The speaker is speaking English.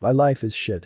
My life is shit.